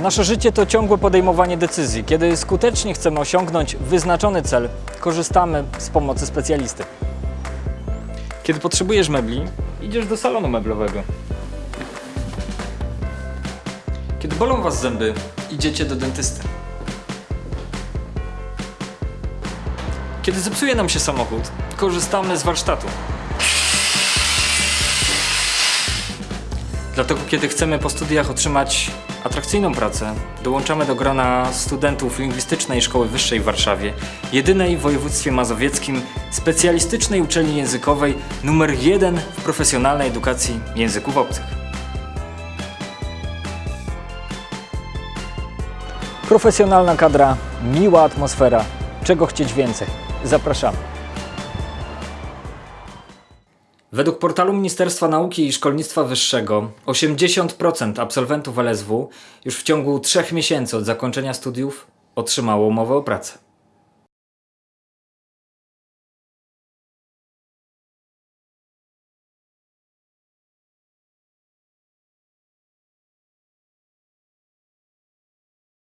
Nasze życie to ciągłe podejmowanie decyzji. Kiedy skutecznie chcemy osiągnąć wyznaczony cel, korzystamy z pomocy specjalisty. Kiedy potrzebujesz mebli, idziesz do salonu meblowego. Kiedy bolą Was zęby, idziecie do dentysty. Kiedy zepsuje nam się samochód, korzystamy z warsztatu. Dlatego, kiedy chcemy po studiach otrzymać atrakcyjną pracę, dołączamy do grona studentów Lingwistycznej Szkoły Wyższej w Warszawie, jedynej w województwie mazowieckim specjalistycznej uczelni językowej numer jeden w profesjonalnej edukacji języków obcych. Profesjonalna kadra, miła atmosfera. Czego chcieć więcej? Zapraszamy. Według portalu Ministerstwa Nauki i Szkolnictwa Wyższego 80% absolwentów LSW już w ciągu 3 miesięcy od zakończenia studiów otrzymało umowę o pracę.